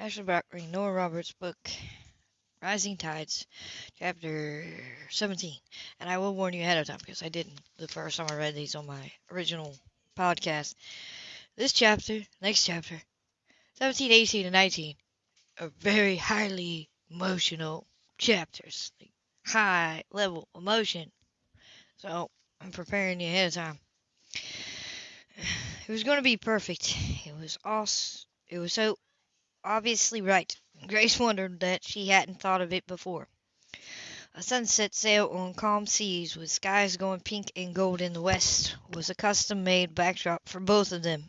Ashley reading Nora Roberts' book, Rising Tides, chapter 17. And I will warn you ahead of time because I didn't the first time I read these on my original podcast. This chapter, next chapter, 17, 18, and 19 are very highly emotional chapters. Like high level emotion. So I'm preparing you ahead of time. It was going to be perfect. It was awesome. It was so obviously right. Grace wondered that she hadn't thought of it before. A sunset sail on calm seas with skies going pink and gold in the west was a custom made backdrop for both of them.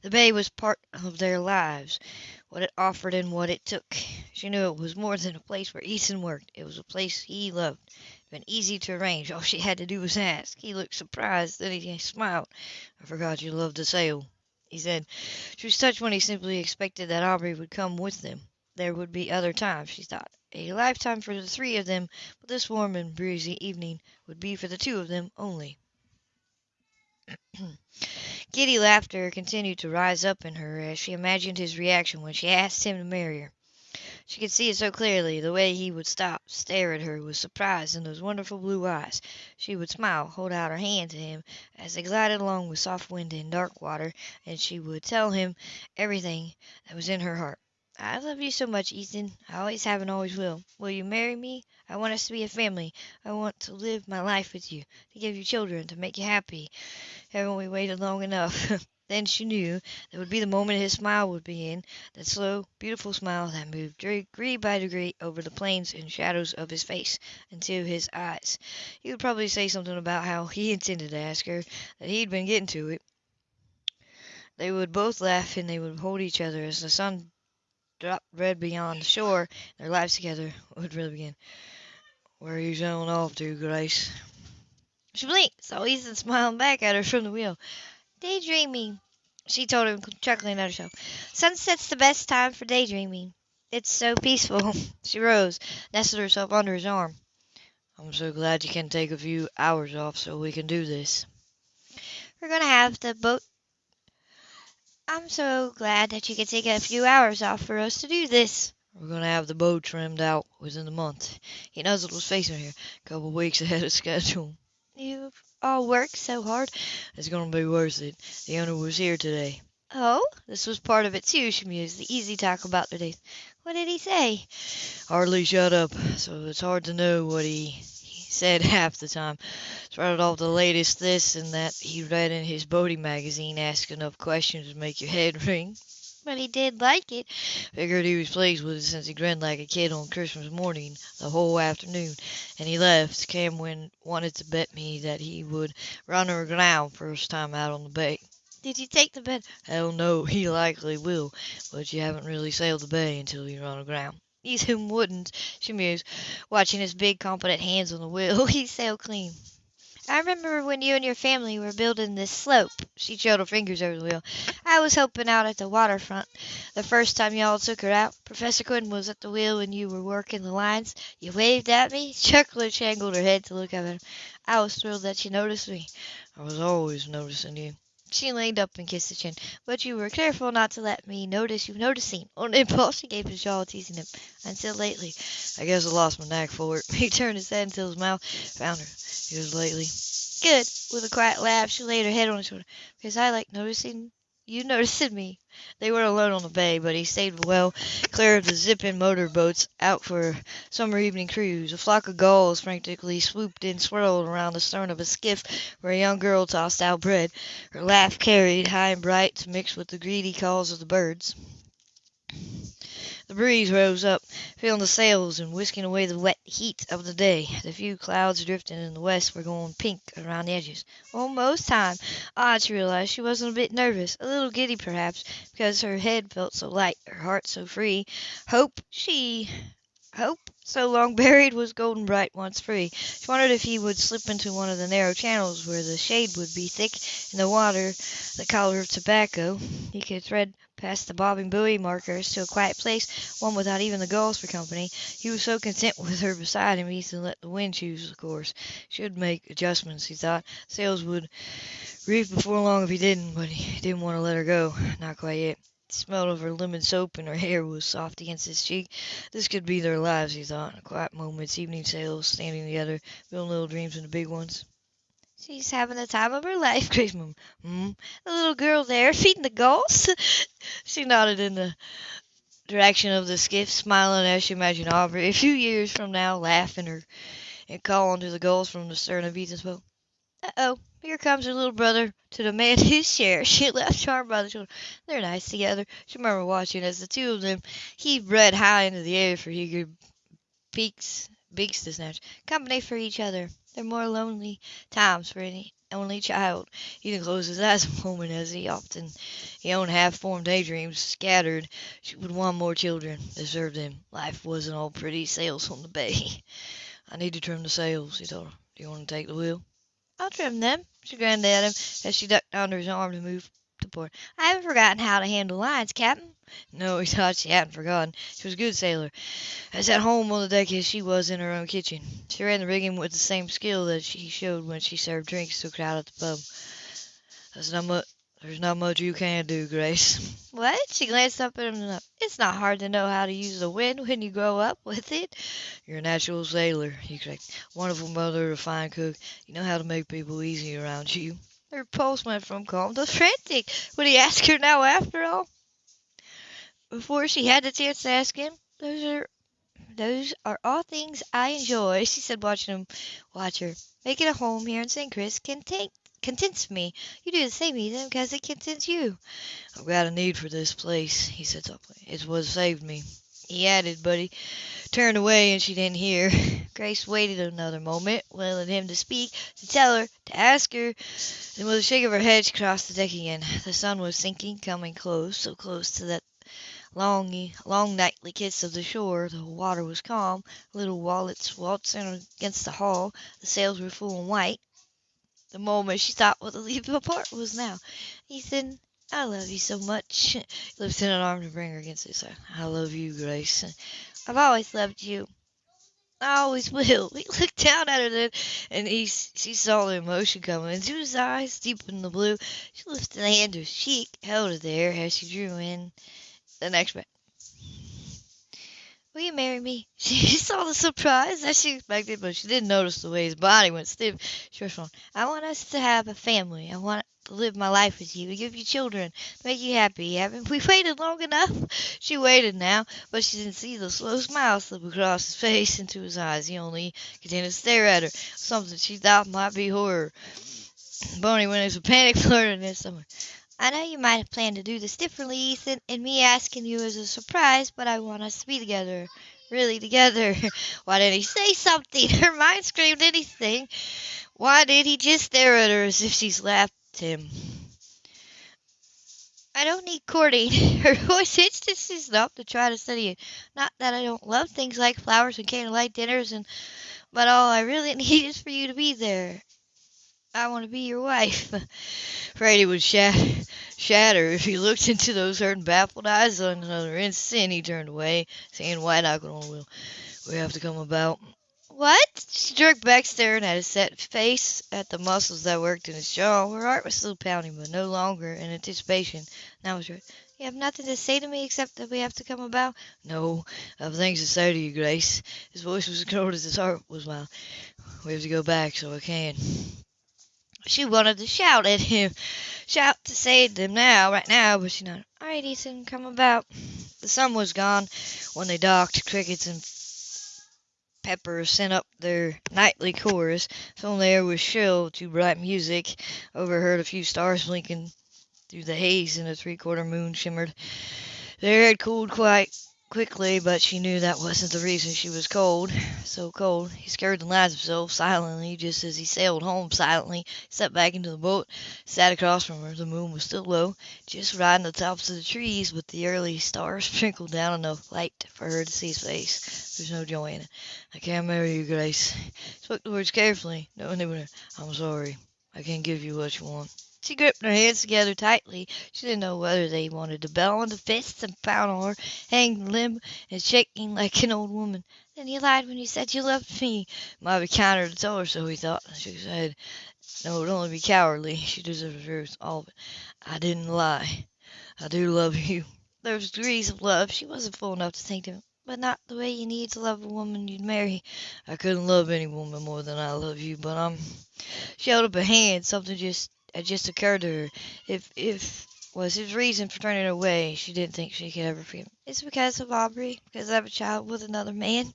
The bay was part of their lives, what it offered and what it took. She knew it was more than a place where Ethan worked. It was a place he loved. It had been easy to arrange. All she had to do was ask. He looked surprised, then he smiled. I forgot you loved to sail, he said. She was touched when he simply expected that Aubrey would come with them. There would be other times, she thought. A lifetime for the three of them, but this warm and breezy evening would be for the two of them only. Giddy laughter continued to rise up in her as she imagined his reaction when she asked him to marry her. She could see it so clearly, the way he would stop, stare at her with surprise in those wonderful blue eyes. She would smile, hold out her hand to him as they glided along with soft wind and dark water, and she would tell him everything that was in her heart. I love you so much, Ethan. I always have and always will. Will you marry me? I want us to be a family. I want to live my life with you, to give you children, to make you happy. Haven't we waited long enough? then she knew that would be the moment his smile would begin, that slow, beautiful smile that moved degree by degree over the planes and shadows of his face into his eyes. He would probably say something about how he intended to ask her, that he'd been getting to it. They would both laugh and they would hold each other as the sun dropped red beyond the shore. Their lives together would really begin. Where are you sailing off to, Grace? She blinked, saw Ethan smiling back at her from the wheel. Daydreaming, she told him, chuckling at herself. Sunset's the best time for daydreaming. It's so peaceful. She rose, nestled herself under his arm. I'm so glad you can take a few hours off so we can do this. We're going to have the boat. I'm so glad that you can take a few hours off for us to do this. We're going to have the boat trimmed out within the month. He nuzzled his face in here, a couple of weeks ahead of schedule. You've all worked so hard. It's going to be worth it. The owner was here today. Oh, this was part of it too, she mused. The easy talk about the days. What did he say? Hardly shut up, so it's hard to know what he, he said half the time. Sprouted off the latest this and that he read in his boating magazine, asked enough questions to make your head ring. But he did like it. Figured he was pleased with it since he grinned like a kid on Christmas morning the whole afternoon. And he left. Cam wanted to bet me that he would run her aground first time out on the bay. Did you take the bet? Hell no, he likely will. But you haven't really sailed the bay until you run aground. He's Ethan wouldn't, she mused, watching his big, competent hands on the wheel. He sailed clean. I remember when you and your family were building this sloop. She trailed her fingers over the wheel. I was helping out at the waterfront the first time y'all took her out. Professor Quinn was at the wheel when you were working the lines. You waved at me. Chuckler angled her head to look at him. I was thrilled that you noticed me. I was always noticing you. She leaned up and kissed his chin. But you were careful not to let me notice you noticing. On impulse, she gave his jaw, teasing him. Until lately. I guess I lost my knack for it. He turned his head until his mouth found her. It was lately. Good. With a quiet laugh, she laid her head on his shoulder. Because I like noticing you noticed me. They were alone on the bay, but he stayed well clear of the zipping motor boats out for summer evening cruise. A flock of gulls frantically swooped and swirled around the stern of a skiff where a young girl tossed out bread. Her laugh carried high and bright to mix with the greedy calls of the birds. The breeze rose up, filling the sails and whisking away the wet heat of the day. The few clouds drifting in the west were going pink around the edges. Almost time. Odd, she realized. She wasn't a bit nervous, a little giddy perhaps, because her head felt so light, her heart so free. Hope she hope so long buried was golden bright once free. She wondered if he would slip into one of the narrow channels where the shade would be thick and the water the color of tobacco. He could thread past the bobbing buoy markers to a quiet place, one without even the gulls for company. He was so content with her beside him, Ethan let the wind choose the course. Should make adjustments, he thought. Sails would reef before long if he didn't, but he didn't want to let her go. Not quite yet. The smell of her lemon soap and her hair was soft against his cheek. This could be their lives, he thought. Quiet moments, evening sails, standing together, building little dreams into big ones. She's having the time of her life, Grace murmured. Hmm? The little girl there, feeding the gulls? she nodded in the direction of the skiff, smiling as she imagined Aubrey a few years from now laughing her and calling to the gulls from the stern of Ethan's boat. Uh-oh, here comes her little brother to demand his share. She laughed charmed by the children. They're nice together. She remembered watching as the two of them heaved bread high into the air for eager beaks, beaks to snatch. Company for each other. They're more lonely times for any only child. Ethan closed his eyes a moment as he often he owned half-formed daydreams scattered. She would want more children to serve them. Life wasn't all pretty sails on the bay. I need to trim the sails, he told her. Do you want to take the wheel? I'll trim them, she grinned at him as she ducked under his arm to move to port. I haven't forgotten how to handle lines, Captain. No, he thought she hadn't forgotten. She was a good sailor, as at home on the deck as she was in her own kitchen. She ran the rigging with the same skill that she showed when she served drinks to a crowd at the pub. That's not much. There's not much you can do, Grace. What? She glanced up at him. It's not hard to know how to use the wind when you grow up with it. You're a natural sailor, he corrected. Wonderful mother, a fine cook. You know how to make people easy around you. Her pulse went from calm to frantic. Would he ask her now after all? Before she had the chance to ask him, those are those are all things I enjoy, she said, watching him watch her. Making a home here in St. Chris can take contents me. You do the same, Ethan, because it contents you. I've got a need for this place, he said softly. It's what saved me. He added, but he turned away and she didn't hear. Grace waited another moment, willing him to speak, to tell her, to ask her. Then with a shake of her head she crossed the deck again. The sun was sinking, coming close, so close to that long, long nightly kiss of the shore. The water was calm. Little wallets waltzing against the hull. The sails were full and white. The moment she thought what the leap apart was now. Ethan, I love you so much. He lifted an arm to bring her against his side. I love you, Grace. I've always loved you. I always will. He looked down at her then, and he she saw the emotion coming into his eyes, deep in the blue. She lifted a hand to his cheek, held it there as she drew in the next breath. Will you marry me? She saw the surprise as she expected, but she didn't notice the way his body went stiff. She on. I want us to have a family. I want to live my life with you, give you children, make you happy. Haven't we waited long enough? She waited now, but she didn't see the slow smile slip across his face into his eyes. He only continued to stare at her, something she thought might be horror. Boney went into a panic flirting this summer. I know you might have planned to do this differently, Ethan, and me asking you is a surprise, but I want us to be together. Really together. Why didn't he say something? Her mind screamed anything. Why did he just stare at her as if she slapped him? I don't need courting. Her voice hitched as she stopped to try to study it. Not that I don't love things like flowers and candlelight dinners, and but all I really need is for you to be there. I want to be your wife. Afraid he would shatter, shatter if he looked into those hurt and baffled eyes. On another instant, he turned away, knuckle on the wheel. We have to come about. What? She jerked back, staring at his set face, at the muscles that worked in his jaw. Her heart was still pounding, but no longer in anticipation. Now was right. You have nothing to say to me except that we have to come about? No, I have things to say to you, Grace. His voice was as cold as his heart was wild. We have to go back so I can. She wanted to shout at him, shout to save them now, right now, but she nodded. All right, Ethan, come about. The sun was gone when they docked. Crickets and peepers sent up their nightly chorus. So the air was shrill to bright music. Overheard a few stars blinking through the haze, and a three-quarter moon shimmered. The air had cooled quite quickly, but she knew that wasn't the reason she was cold. So cold, he scared the lines himself silently, just as he sailed home silently, stepped back into the boat, sat across from her. The moon was still low, just riding the tops of the trees, but the early stars sprinkled down enough light for her to see his face. There's no joy in it. I can't marry you, Grace. Spoke the words carefully, knowing they were. I'm sorry. I can't give you what you want. She gripped her hands together tightly. She didn't know whether they wanted to bell into fists and pound on her, hang limp and shaking like an old woman. Then you lied when you said you loved me. Might be kinder to tell her so, he thought. She said, No, it would only be cowardly. She deserved the truth, all of it. I didn't lie. I do love you. There was degrees of love. She wasn't fool enough to think of but not the way you need to love a woman you'd marry. I couldn't love any woman more than I love you, but I'm. She held up a hand. Something just had just occurred to her. If if was his reason for turning away, she didn't think she could ever forgive him. It's because of Aubrey, because I have a child with another man.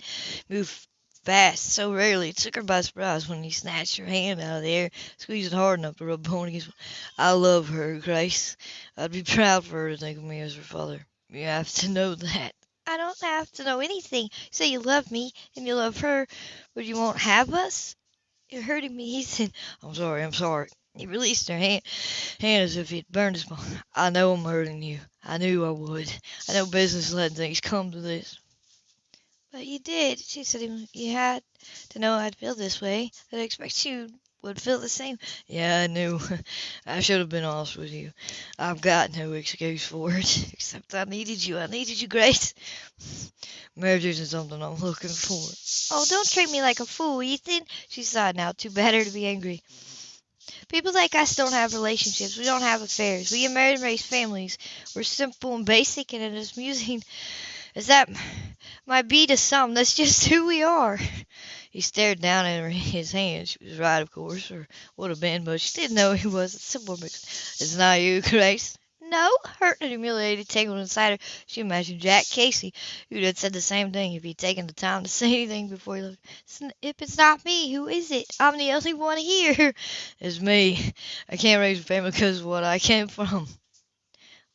Move fast, so rarely it took her by surprise when he snatched her hand out of the air, squeezed it hard enough to rub against. I love her, Grace. I'd be proud for her to think of me as her father. You have to know that. I don't have to know anything. Say you love me and you love her, but you won't have us? You're hurting me, Ethan. I'm sorry, I'm sorry. He released her hand, hand as if he'd burned his palm. I know I'm hurting you. I knew I would. I know business letting things come to this. But you did. She said you had to know I'd feel this way. I'd expect you would feel the same. Yeah, I knew. I should have been honest with you. I've got no excuse for it, except I needed you. I needed you, Grace. Marriage isn't something I'm looking for. Oh, don't treat me like a fool, Ethan. She sighed now, too better to be angry. People like us don't have relationships. We don't have affairs. We get married and raise families. We're simple and basic, and as amusing as that might be to some, that's just who we are. He stared down at her his hand. She was right, of course, or would have been, but she didn't know he was. It's simple, It's not you, Grace. No, hurt and humiliated, tangled inside her. She imagined Jack Casey, who'd have said the same thing if he'd taken the time to say anything before he left. If it's not me, who is it? I'm the only one here. It's me. I can't raise a family because of what I came from.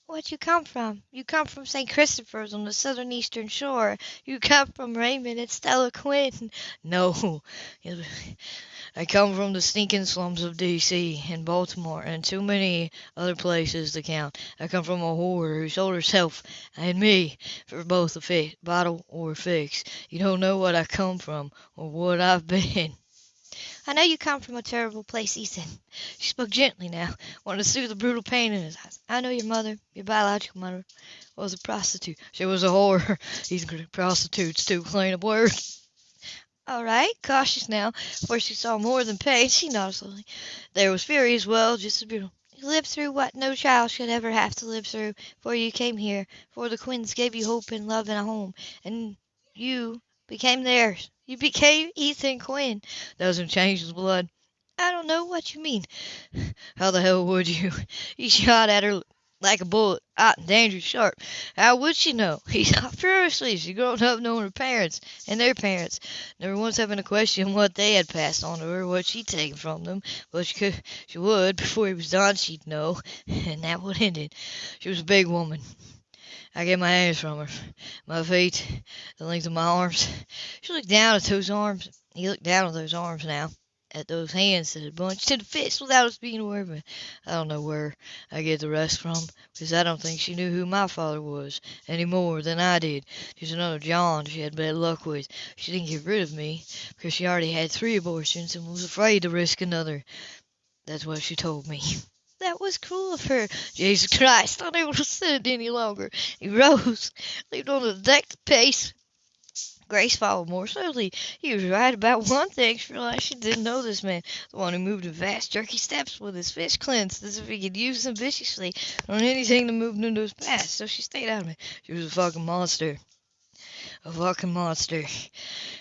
Where'd you come from? You come from St. Christopher's on the southern eastern shore. You come from Raymond and Stella Quinn. No, I come from the stinking slums of D.C. and Baltimore and too many other places to count. I come from a whore who sold herself and me for both a fit, bottle or a fix. You don't know what I come from or what I've been. I know you come from a terrible place, Ethan. She spoke gently now, wanting to soothe the brutal pain in his eyes. I know your mother, your biological mother, was a prostitute. She was a whore. Ethan prostitutes too plain a word. All right, cautious now, for she saw more than pain. She nodded slowly. There was fury as well, just as beautiful. You lived through what no child should ever have to live through, for you came here, for the Quinns gave you hope and love and a home, and you became theirs. You became Ethan Quinn. Doesn't change his blood. I don't know what you mean. How the hell would you? He shot at her like a bullet, hot and dangerous sharp. How would she know? He shot furiously. She grown up knowing her parents and their parents, never once having to question what they had passed on to her, what she'd taken from them. But she could, she would, before he was done, she'd know, and that would end it. She was a big woman. I get my hands from her, my feet, the length of my arms. She looked down at those arms. He looked down at those arms now, at those hands that had bunched to the fist without us being aware of it. I don't know where I get the rest from, because I don't think she knew who my father was any more than I did. Just another John she had bad luck with. She didn't get rid of me, because she already had three abortions and was afraid to risk another. That's what she told me. That was cruel of her. Jesus Christ, unable to sit any longer. He rose, leaped on the deck to pace. Grace followed more slowly. He was right about one thing. She realized she didn't know this man, the one who moved in fast, jerky steps with his fists clenched as if he could use them viciously on anything that moved into his path. So she stayed out of it. She was a fucking monster. A fucking monster.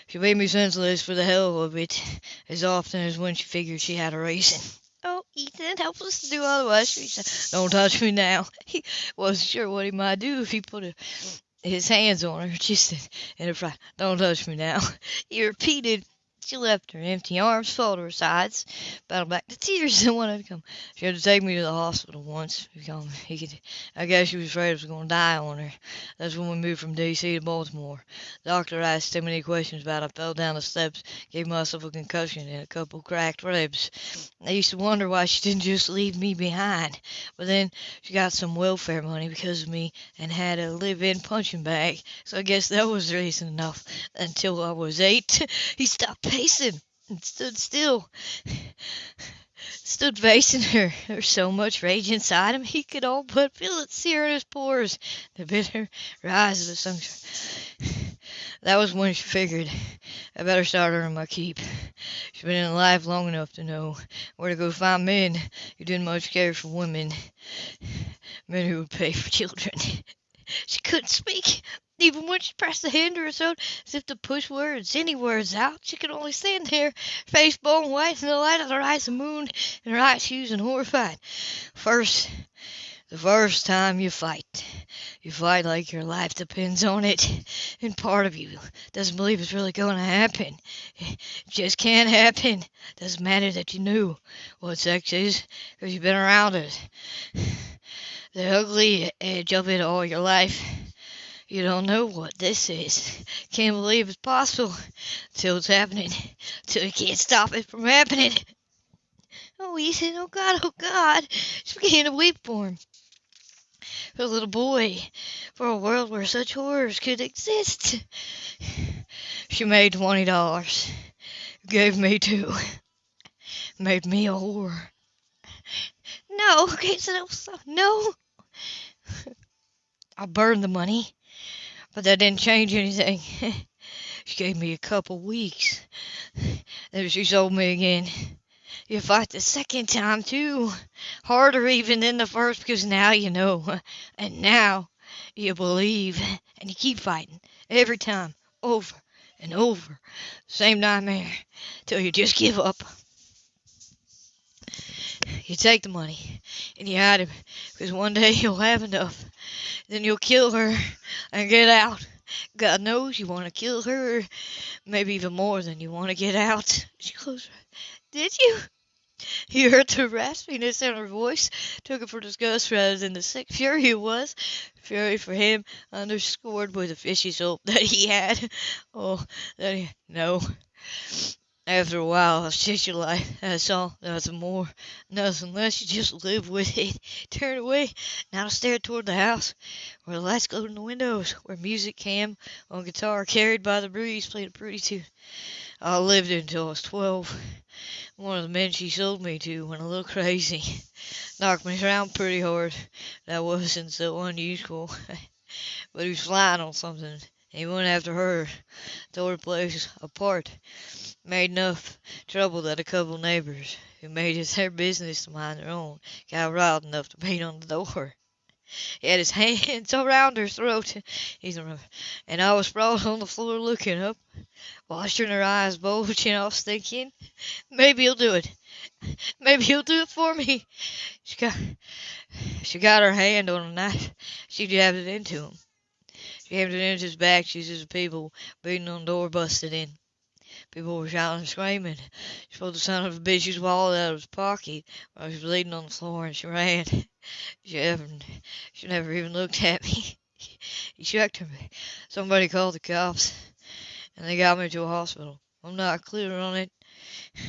She made me senseless for the hell of it, as often as when she figured she had a reason. Oh, Ethan, help us to do otherwise. She said, Don't touch me now. He wasn't sure what he might do if he put a, his hands on her, just in a fright. Don't touch me now. He repeated she left her empty arms to her sides, battled back the tears that wanted to come. She had to take me to the hospital once. He could, I guess she was afraid I was going to die on her. That's when we moved from D.C. to Baltimore. The doctor asked too many questions about it. I fell down the steps, gave myself a concussion and a couple cracked ribs. I used to wonder why she didn't just leave me behind. But then she got some welfare money because of me and had a live-in punching bag. So I guess that was reason enough. Until I was eight, he stopped pacing and stood still. stood facing her. There was so much rage inside him he could all but feel it sear in his pores. The bitter rise of the sunshine. That was when she figured I better start earning my keep. She's been in life long enough to know where to go find men who didn't much care for women, men who would pay for children. She couldn't speak. Even when she pressed the hand to her throat as if to push words, any words out, she could only stand there, face bone white in the light of the rising moon, and her eyes huge and horrified. First, the first time you fight, you fight like your life depends on it, and part of you doesn't believe it's really going to happen. It just can't happen. Doesn't matter that you knew what sex is, because you've been around it. The ugly edge of it all your life. You don't know what this is. Can't believe it's possible till it's happening. Till you can't stop it from happening. Oh, Ethan, oh God, oh God. She began to weep for him for a little boy, for a world where such horrors could exist. She made twenty dollars, gave me two, made me a whore. No, okay, so no. I burned the money, but that didn't change anything. she gave me a couple weeks. Then she sold me again. You fight the second time too. Harder even than the first because now you know. And now you believe. And you keep fighting. Every time. Over and over. Same nightmare. Till you just give up. You take the money and you hide it because one day you'll have enough. Then you'll kill her and get out. God knows you want to kill her, maybe even more than you want to get out. She closed her. Did you? He heard the raspiness in her voice, took it for disgust rather than the sick fury it was. Fury for him, underscored by the fishy soul that he had. Oh, that he... No. After a while, just your life. That's all. Nothing more. Nothing less. You just live with it. Turn away. Now stare toward the house, where the lights glowed in the windows, where music came on guitar, carried by the breeze, played a pretty tune. I lived until I was twelve. One of the men she sold me to went a little crazy. Knocked me around pretty hard. That wasn't so unusual. but he was flying on something. He went after her. Tore the place apart. Made enough trouble that a couple of neighbors, who made it their business to mind their own, got riled enough to beat on the door. He had his hands around her throat, and I was sprawled on the floor looking up, watching her eyes bulging off, thinking, maybe he'll do it. Maybe he'll do it for me. She got, she got her hand on a knife. She jabbed it into him. She into his back. She sees the people beating on the door busted in. People were shouting and screaming. She pulled the son of a bitch's wallet out of his pocket while he was bleeding on the floor, and she ran. She never, she never even looked at me. He checked her. Somebody called the cops, and they got me to a hospital. I'm not clear on it,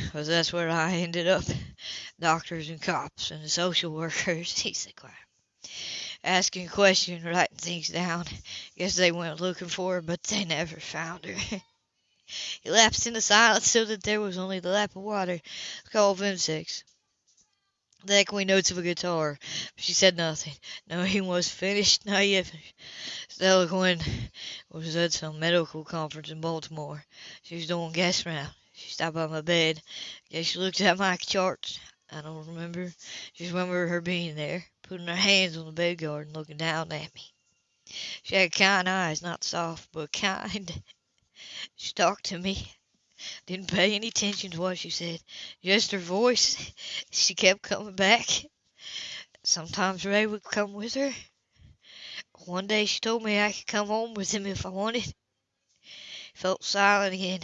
because that's where I ended up. Doctors and cops and social workers, he said quiet. Asking questions, writing things down. Guess they went looking for her, but they never found her. He lapsed into silence so that there was only the lap of water. Call of insects. The echoing notes of a guitar. But she said nothing. No, he was finished. Not yet. Stella Quinn was at some medical conference in Baltimore. She was doing gas round. She stopped by my bed. Guess she looked at my charts. I don't remember. Just remember her being there, putting her hands on the bed and looking down at me. She had kind eyes, not soft, but kind. She talked to me. Didn't pay any attention to what she said. Just her voice. She kept coming back. Sometimes Ray would come with her. One day she told me I could come home with him if I wanted. Felt silent again.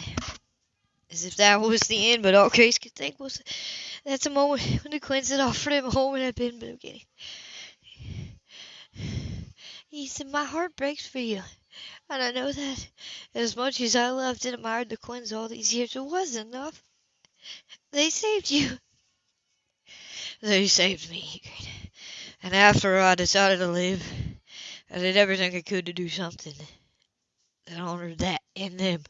As if that was the end, but all Grace could think was that's the moment when the Quinns had offered him a home and had been beginning. He said, My heart breaks for you. And I know that as much as I loved and admired the Quinns all these years, it wasn't enough. They saved you. They saved me, And after I decided to live, I did everything I could to do something that honored that in them.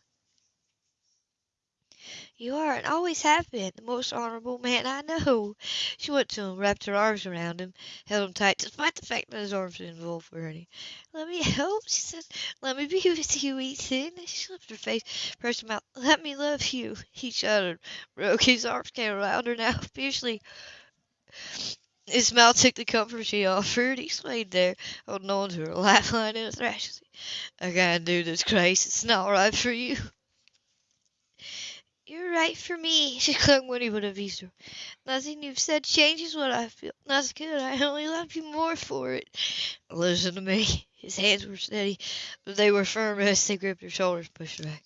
You are and always have been the most honorable man I know. She went to him, wrapped her arms around him, held him tight, despite the fact that his arms were involved for her. Let me help, she said. Let me be with you, Ethan. She slipped her face, pressed him out. Let me love you. He shuddered, broke his arms came around her now, fiercely. His mouth took the comfort she offered. He swayed there, holding on to her lifeline in a thrash. I can't do this, Grace. It's not right for you. You're right for me, she clung when he would have eased. Nothing you've said changes what I feel. That's good. I only love you more for it. Listen to me. His hands were steady, but they were firm as they gripped her shoulders, pushed back.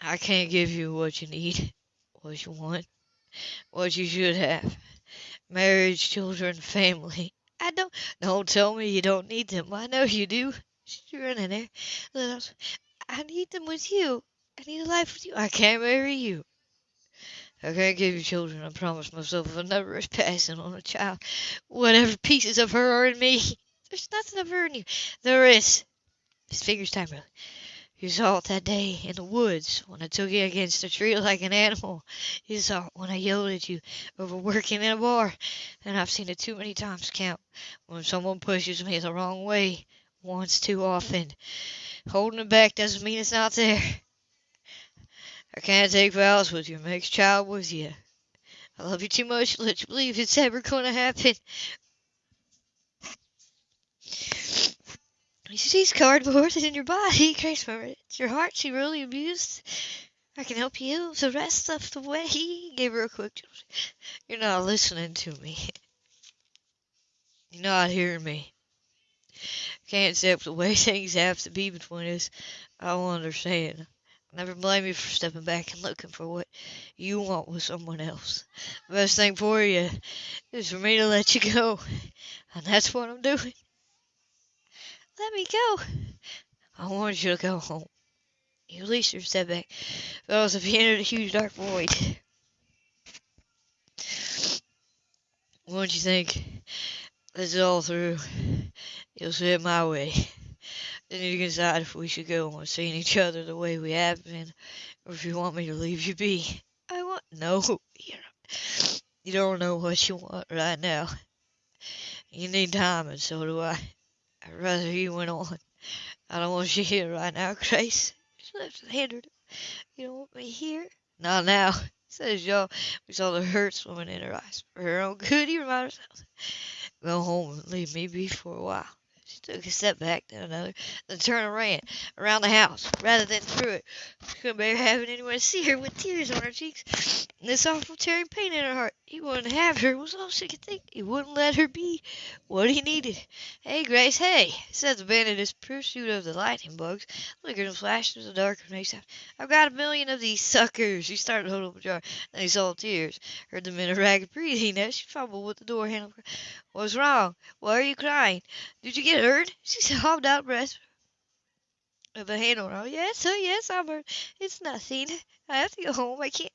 I can't give you what you need, what you want, what you should have. Marriage, children, family. I don't. Don't tell me you don't need them. I know you do. She's running there. I need them with you. I need a life with you. I can't marry you. I can't give you children. I promised myself if never is passing on a child. Whatever pieces of her are in me. There's nothing of her in you. There is. His fingers timed really. You saw it that day in the woods when I took you against a tree like an animal. You saw it when I yelled at you over working in a bar. And I've seen it too many times count when someone pushes me the wrong way once too often. Holding it back doesn't mean it's not there. I can't take vows with your next child with you. I love you too much to let you believe it's ever going to happen. You see these cardboard in your body, Grace remembered. It's your heart she really abused. I can help you the rest of the way. He gave her a quick You're not listening to me. You're not hearing me. Can't accept the way things have to be between us. I don't understand. Never blame you for stepping back and looking for what you want with someone else. The best thing for you is for me to let you go. And that's what I'm doing. Let me go. I want you to go home. You released your step back. Felt as if he entered a huge dark void. Once you think this is all through, you'll see it my way. Then you can decide if we should go on seeing each other the way we have been, or if you want me to leave you be. I want no. You don't know what you want right now. You need time, and so do I. I'd rather you went on. I don't want you here right now, Grace. She left his hand. You don't want me here? Not now. Says y'all. We saw the hurt swimming in her eyes. For her own good, he reminded herself. Go home and leave me be for a while. She took a step back, then another, then turned and ran around the house rather than through it. She couldn't bear having anyone see her with tears on her cheeks and this awful tearing pain in her heart. He wouldn't have her, was all she could think. He wouldn't let her be what he needed. Hey, Grace, hey, said the man in his pursuit of the lightning bugs, flickered and flash through the dark and makes I've got a million of these suckers. He started to hold up a jar, then he saw tears, heard them in a ragged breathing as she fumbled with the door handle. What's wrong? Why are you crying? Did you get hurt? She sobbed out breath with a hand on her. Oh, yes, oh, yes, hurt. It's nothing. I have to go home. I can't,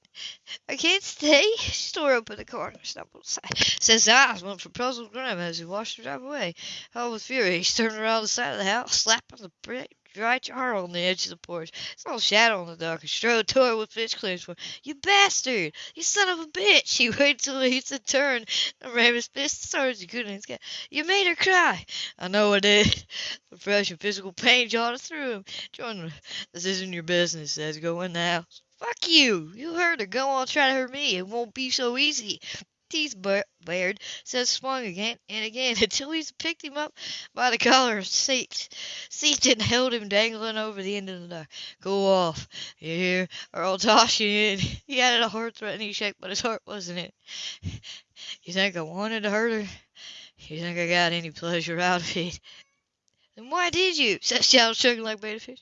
I can't stay. She tore open the car and stumbled aside. Says ah, eyes went for puzzled grandma as he watched her drive away. Held with fury, he turned around the side of the house, slapping the brick dry jar on the edge of the porch. Saw a shadow in the dark and strode toward with fish clenched for You bastard! You son of a bitch! He waited till he a turn and ran his fist as he could in his cat. You made her cry! I know I did. The fresh and physical pain jarred through him. This isn't your business, Seth go in the house. Fuck you! You heard her. Go on, try to hurt me. It won't be so easy teeth bared, Seth swung again and again until he's picked him up by the collar of seat, seat and held him dangling over the end of the dock. Go off, you hear, or I'll toss you in. He added a hard threatening shake, but his heart wasn't in it. You think I wanted to hurt her? You think I got any pleasure out of it? Then why did you? said Shadow, chugging like beta fish.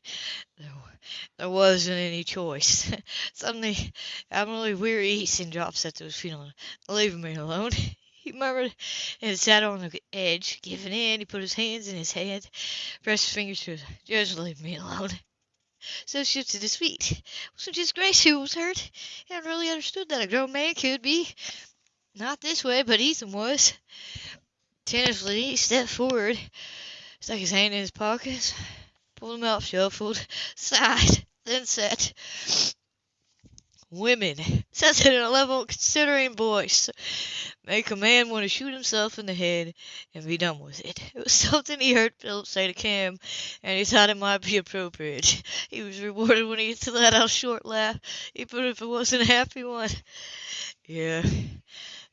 There, wasn't any choice. Suddenly, abnormally weary, dropped Seth to his feet. Leave me alone. He murmured and sat on the edge, giving in. He put his hands in his head, pressed his fingers to his Just leave me alone. So shifted his feet. It wasn't just Grace who was hurt. He hadn't really understood that a grown man could be. Not this way, but Ethan was. Tentatively, he stepped forward, stuck his hand in his pockets, pulled them out, shuffled, sighed, then said, Women, says it in a level, considering voice, make a man want to shoot himself in the head and be done with it. It was something he heard Philip say to Cam, and he thought it might be appropriate. He was rewarded when he let out a short laugh, even if it wasn't a happy one. Yeah,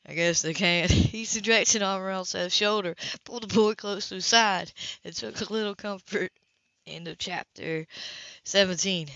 I guess they can't. Easy directed arm around Seth's shoulder, pulled the boy close to his side, and took a little comfort. End of chapter 17.